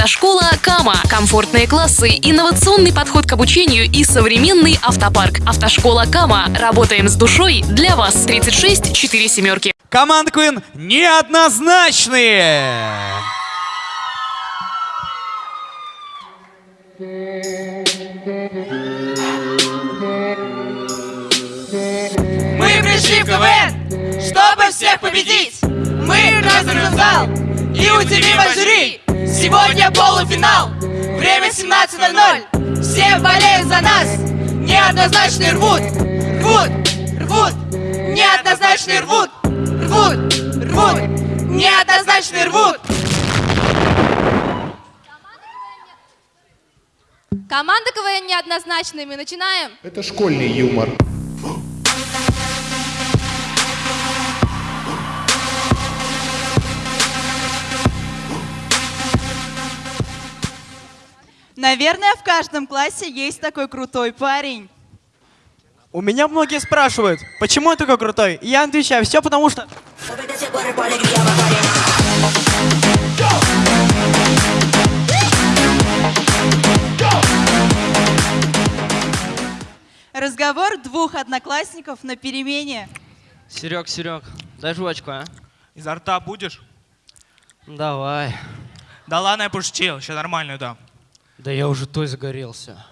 Автошкола Кама. Комфортные классы, инновационный подход к обучению и современный автопарк. Автошкола Кама. Работаем с душой для вас. 36 4 семерки. Команда Queen неоднозначные. Мы пришли в КВН, чтобы всех победить. Мы разрушим зал и удивим жюри. Сегодня полуфинал, время 17.00. Все болеют за нас, неоднозначные рвут, рвут, рвут, неоднозначные рвут, рвут, рвут, неоднозначные рвут. Команда КВН неоднозначная. Мы начинаем. Это школьный юмор. Наверное, в каждом классе есть такой крутой парень. У меня многие спрашивают, почему я такой крутой? И я отвечаю, все потому что... Разговор двух одноклассников на перемене. Серег, Серег, дай жвачку, а? Изо рта будешь? Давай. Да ладно, я пошутил, сейчас нормальную дам. Да я уже той загорелся.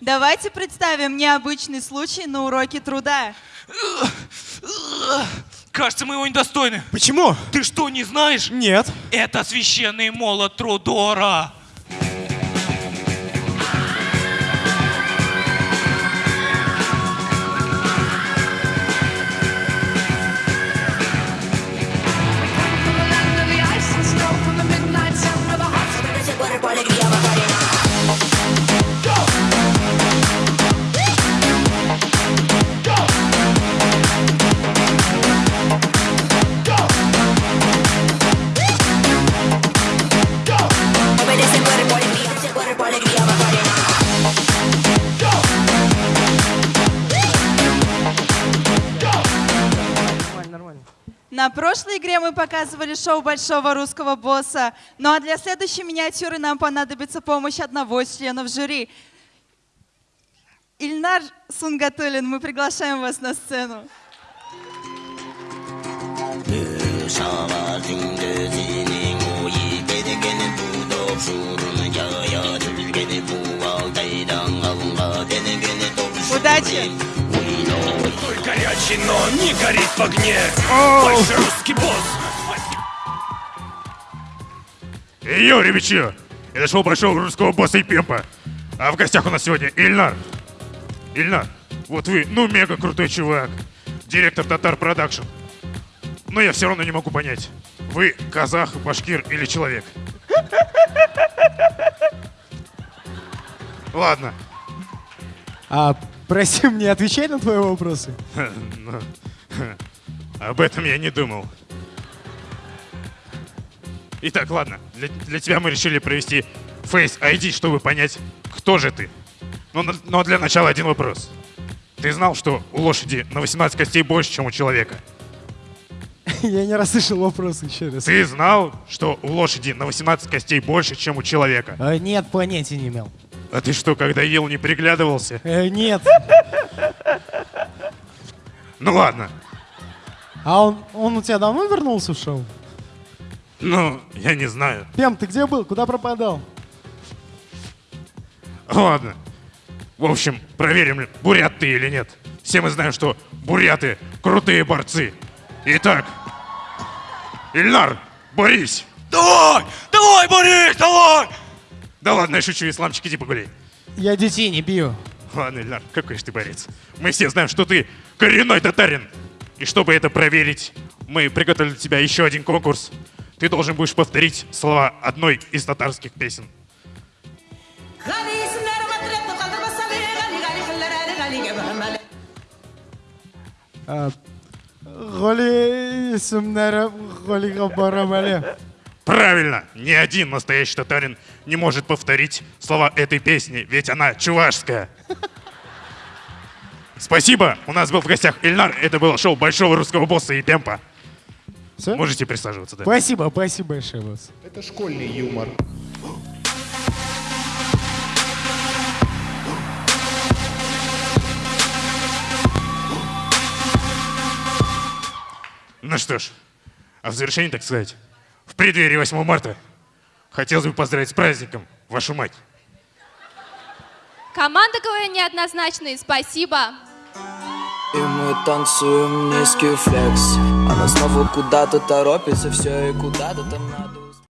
Давайте представим необычный случай на уроке труда. Кажется, мы его недостойны. Почему? Ты что, не знаешь? Нет. Это священный молот Трудора. На прошлой игре мы показывали шоу большого русского босса. Ну а для следующей миниатюры нам понадобится помощь одного из членов жюри. Ильнар Сунгатулин, мы приглашаем вас на сцену. Удачи! Горячий, но не горит в огне. Большой Русский Босс. Йо, ребячье! Это шоу Большого Русского Босса и Пимпа. А в гостях у нас сегодня Ильнар. Ильнар, вот вы, ну мега крутой чувак. Директор Татар Production. Но я все равно не могу понять, вы казах, башкир или человек? Ладно, А, прости, мне отвечать на твои вопросы? Ну, об этом я не думал. Итак, ладно, для, для тебя мы решили провести Face ID, чтобы понять, кто же ты. Но, на- но для начала один вопрос. Ты знал, что у лошади на 18 костей больше, чем у человека? Я не расслышал вопрос еще раз. Ты знал, что у лошади на 18 костей больше, чем у человека? А, нет, понятия не имел. А ты что, когда ел, не приглядывался? Э, нет. Ну ладно. А он, он у тебя давно вернулся в шоу? Ну, я не знаю. Пем, ты где был? Куда пропадал? Ладно. В общем, проверим, бурят ты или нет. Все мы знаем, что буряты крутые борцы. Итак, Ильнар, борись! Давай! Давай, Борис, давай! Да ладно, я шучу, исламчик, иди погуляй. Я детей не бью. Ладно, Ильнар, какой же ты борец. Мы все знаем, что ты коренной татарин. И чтобы это проверить, мы приготовили для тебя еще один конкурс. Ты должен будешь повторить слова одной из татарских песен. А, Голи исемнәрем, голига барам әле. Правильно! Ни один настоящий татарин не может повторить слова этой песни, ведь она чувашская. Спасибо. У нас был в гостях Ильнар. Это было шоу Большого Русского Босса и Темпа. Всё? Можете присаживаться, да. Спасибо, спасибо большое, босс. Это школьный юмор. Ну что ж, а в завершении, так сказать, в преддверии 8 марта хотелось бы поздравить с праздником вашу мать. Команда КВН неоднозначные, спасибо. И мы танцуем низкий флекс Она снова куда-то торопится, все и куда-то там надо